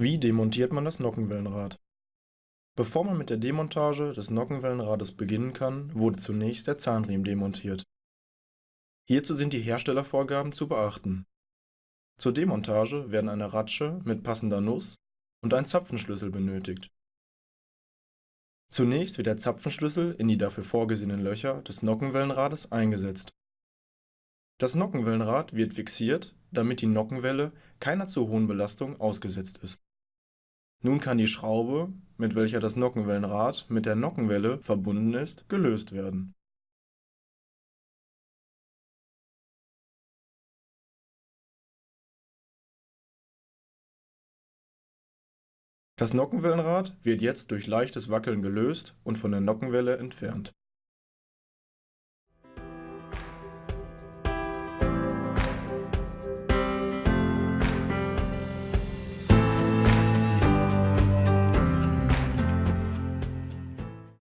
Wie demontiert man das Nockenwellenrad? Bevor man mit der Demontage des Nockenwellenrades beginnen kann, wurde zunächst der Zahnriemen demontiert. Hierzu sind die Herstellervorgaben zu beachten. Zur Demontage werden eine Ratsche mit passender Nuss und ein Zapfenschlüssel benötigt. Zunächst wird der Zapfenschlüssel in die dafür vorgesehenen Löcher des Nockenwellenrades eingesetzt. Das Nockenwellenrad wird fixiert, damit die Nockenwelle keiner zu hohen Belastung ausgesetzt ist nun kann die Schraube, mit welcher das Nockenwellenrad mit der Nockenwelle verbunden ist, gelöst werden. Das Nockenwellenrad wird jetzt durch leichtes Wackeln gelöst und von der Nockenwelle entfernt